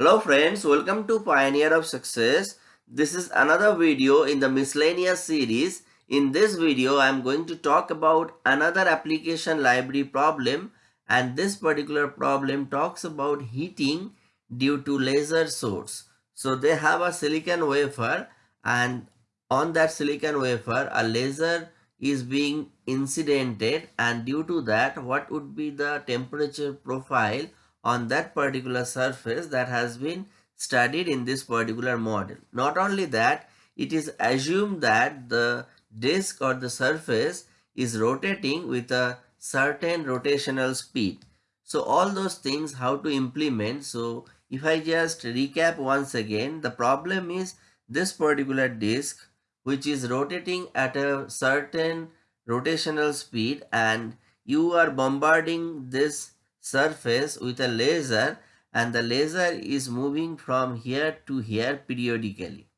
Hello friends, welcome to Pioneer of Success. This is another video in the miscellaneous series. In this video, I am going to talk about another application library problem and this particular problem talks about heating due to laser source. So they have a silicon wafer and on that silicon wafer a laser is being incidented and due to that what would be the temperature profile on that particular surface that has been studied in this particular model. Not only that, it is assumed that the disk or the surface is rotating with a certain rotational speed. So all those things how to implement. So if I just recap once again, the problem is this particular disk which is rotating at a certain rotational speed and you are bombarding this surface with a laser and the laser is moving from here to here periodically.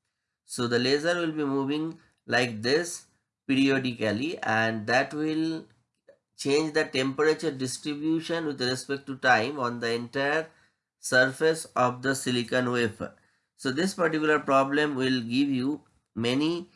So the laser will be moving like this periodically and that will change the temperature distribution with respect to time on the entire surface of the silicon wafer. So this particular problem will give you many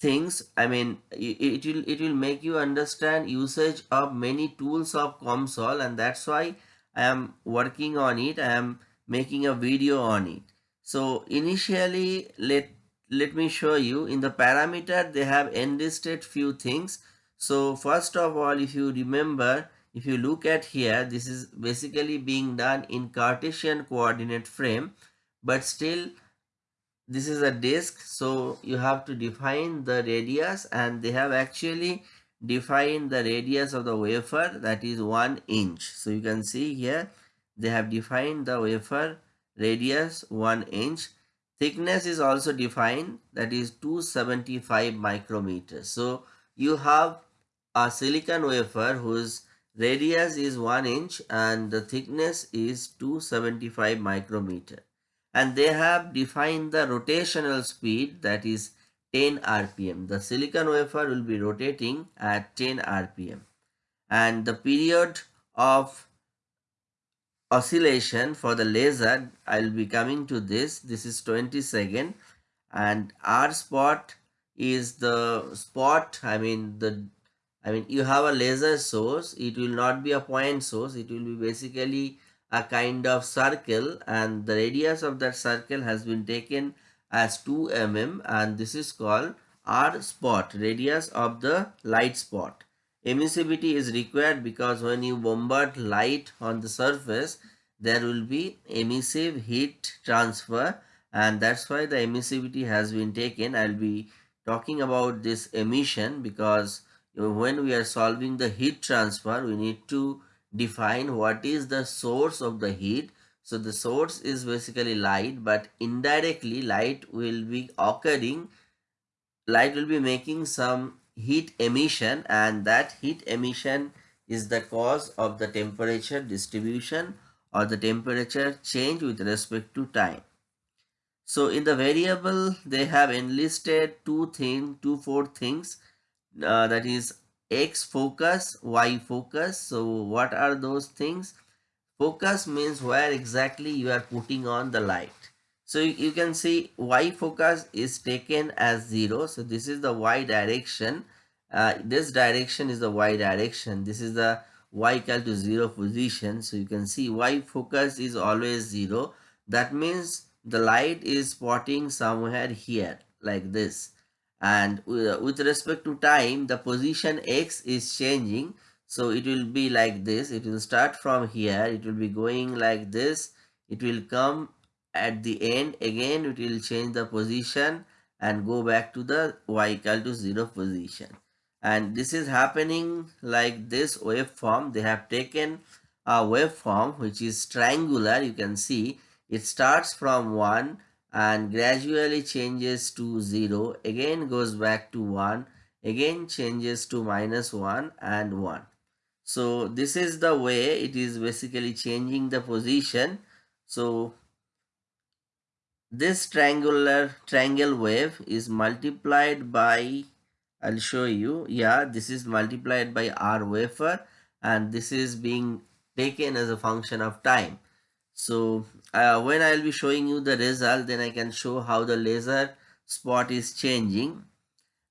things i mean it, will it will make you understand usage of many tools of COMSOL and that's why i am working on it i am making a video on it. So initially let let me show you. In the parameter they have enlisted few things. So first of all if you remember if you look at here this is basically being done in cartesian coordinate frame but still this is a disk so you have to define the radius and they have actually defined the radius of the wafer that is one inch. So you can see here they have defined the wafer radius one inch. Thickness is also defined that is 275 micrometers. So you have a silicon wafer whose radius is 1 inch and the thickness is 275 micrometer and they have defined the rotational speed that is 10 rpm. The silicon wafer will be rotating at 10 rpm and the period of oscillation for the laser I'll be coming to this. This is 20 second. And R spot is the spot I mean the I mean you have a laser source. It will not be a point source. It will be basically a kind of circle and the radius of that circle has been taken as 2 mm and this is called R spot radius of the light spot. Emissivity is required because when you bombard light on the surface there will be emissive heat transfer and that's why the emissivity has been taken. I'll be talking about this emission because when we are solving the heat transfer we need to define what is the source of the heat. So the source is basically light but indirectly light will be occurring, light will be making some heat emission and that heat emission is the cause of the temperature distribution or the temperature change with respect to time. So in the variable they have enlisted two things, two four things uh, that is x focus y focus. So what are those things? Focus means where exactly you are putting on the light. So you can see y focus is taken as 0 so this is the y direction. Uh, this direction is the y direction. This is the y equal to 0 position. So you can see y focus is always 0 that means the light is spotting somewhere here like this and with respect to time the position x is changing. So it will be like this. It will start from here. It will be going like this. It will come at the end again. It will change the position and go back to the y equal to 0 position. And this is happening like this waveform. They have taken a waveform which is triangular. You can see it starts from 1 and gradually changes to 0 again goes back to 1 again changes to minus 1 and 1 so this is the way it is basically changing the position. So this triangular triangle wave is multiplied by I'll show you. Yeah this is multiplied by R wafer and this is being taken as a function of time. So uh, when I'll be showing you the result then I can show how the laser spot is changing.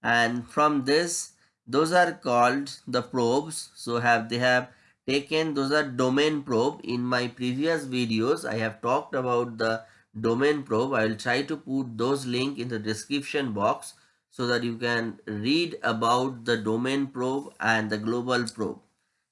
And from this those are called the probes. So have they have taken those are domain probe. In my previous videos I have talked about the domain probe. I will try to put those link in the description box so that you can read about the domain probe and the global probe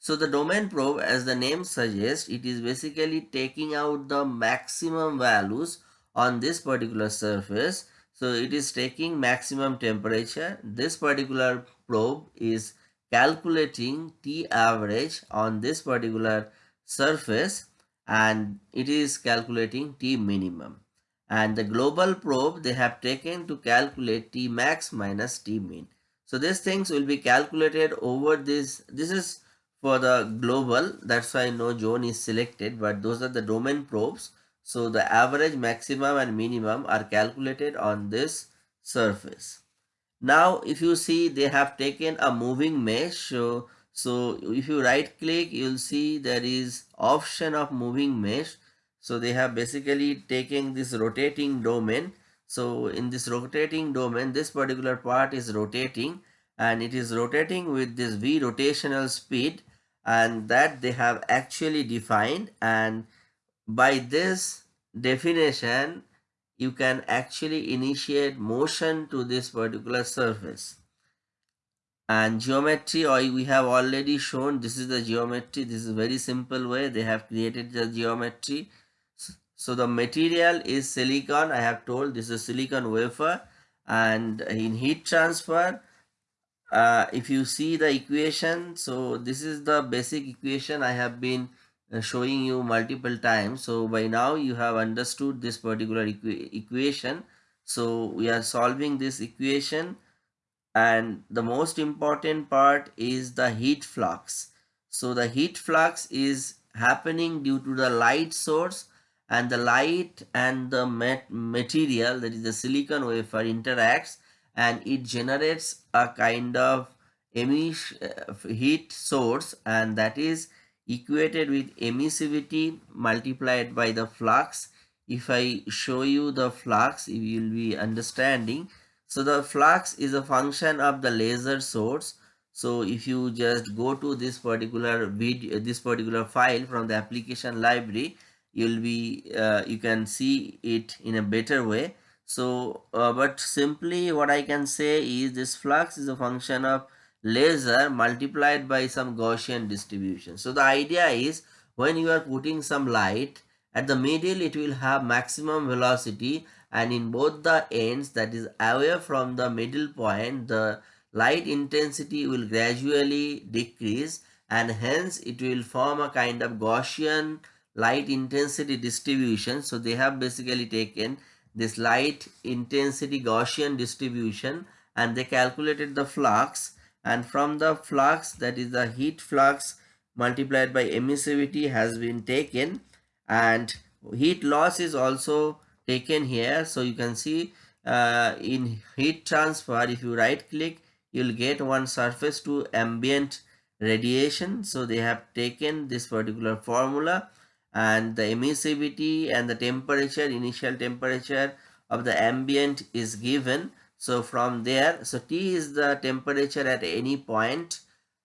so the domain probe as the name suggests it is basically taking out the maximum values on this particular surface so it is taking maximum temperature this particular probe is calculating T average on this particular surface and it is calculating T minimum. And the global probe they have taken to calculate T max minus T min. So these things will be calculated over this. This is for the global. That's why no zone is selected. But those are the domain probes. So the average maximum and minimum are calculated on this surface. Now if you see they have taken a moving mesh. So so if you right click, you'll see there is option of moving mesh. So they have basically taken this rotating domain. So in this rotating domain, this particular part is rotating and it is rotating with this V rotational speed and that they have actually defined and by this definition you can actually initiate motion to this particular surface. And geometry or we have already shown this is the geometry this is very simple way they have created the geometry. So the material is silicon i have told this is silicon wafer and in heat transfer uh, if you see the equation so this is the basic equation i have been uh, showing you multiple times. So by now you have understood this particular equ equation. So we are solving this equation. And the most important part is the heat flux. So the heat flux is happening due to the light source. And the light and the mat material that is the silicon wafer interacts and it generates a kind of emission uh, heat source and that is equated with emissivity multiplied by the flux if i show you the flux you will be understanding so the flux is a function of the laser source. So if you just go to this particular video, this particular file from the application library, you'll be, uh, you can see it in a better way. So, uh, but simply what I can say is this flux is a function of laser multiplied by some Gaussian distribution. So the idea is when you are putting some light at the middle, it will have maximum velocity and in both the ends that is away from the middle point the light intensity will gradually decrease and hence it will form a kind of Gaussian light intensity distribution. So they have basically taken this light intensity Gaussian distribution and they calculated the flux and from the flux that is the heat flux multiplied by emissivity has been taken and heat loss is also taken here. So you can see uh, in heat transfer if you right click you'll get one surface to ambient radiation. So they have taken this particular formula and the emissivity and the temperature initial temperature of the ambient is given so from there so t is the temperature at any point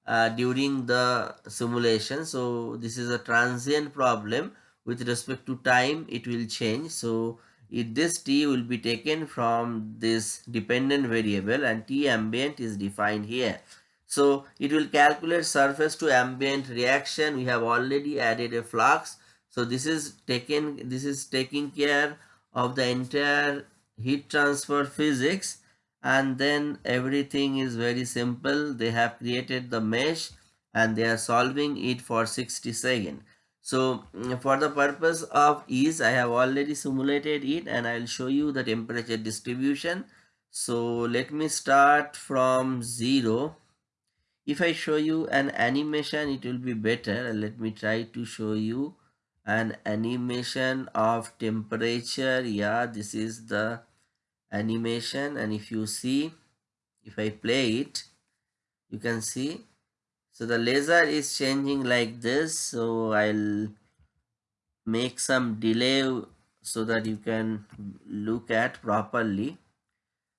uh, during the simulation so this is a transient problem with respect to time it will change so if this t will be taken from this dependent variable and t ambient is defined here. So it will calculate surface to ambient reaction. We have already added a flux. So this is taken this is taking care of the entire heat transfer physics and then everything is very simple. They have created the mesh and they are solving it for 60 seconds. So mm, for the purpose of ease, I have already simulated it and I will show you the temperature distribution. So let me start from 0. If I show you an animation, it will be better. Let me try to show you an animation of temperature. Yeah, this is the animation. And if you see, if I play it, you can see. So the laser is changing like this. So i'll make some delay so that you can look at properly.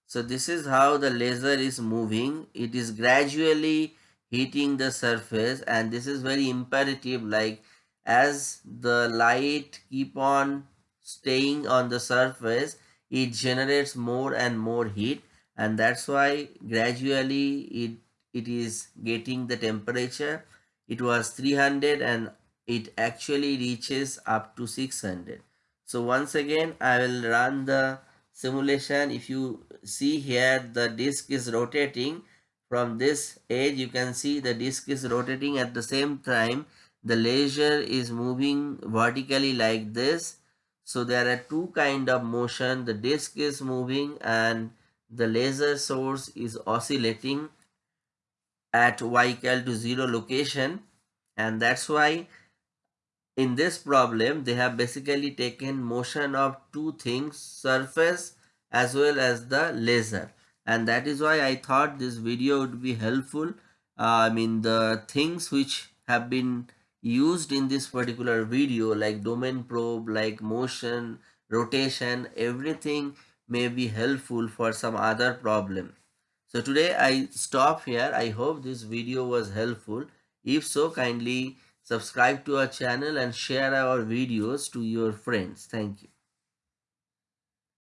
So this is how the laser is moving. It is gradually heating the surface. And this is very imperative like as the light keep on staying on the surface it generates more and more heat and that's why gradually it it is getting the temperature. It was 300 and it actually reaches up to 600 so once again i will run the simulation. If you see here the disk is rotating. From this edge you can see the disk is rotating at the same time the laser is moving vertically like this. So there are two kind of motion. The disk is moving and the laser source is oscillating at y equal to 0 location. And that's why in this problem they have basically taken motion of two things surface as well as the laser. And that is why I thought this video would be helpful. Uh, I mean the things which have been used in this particular video like domain probe like motion rotation everything may be helpful for some other problem so today I stop here I hope this video was helpful if so kindly subscribe to our channel and share our videos to your friends. Thank you.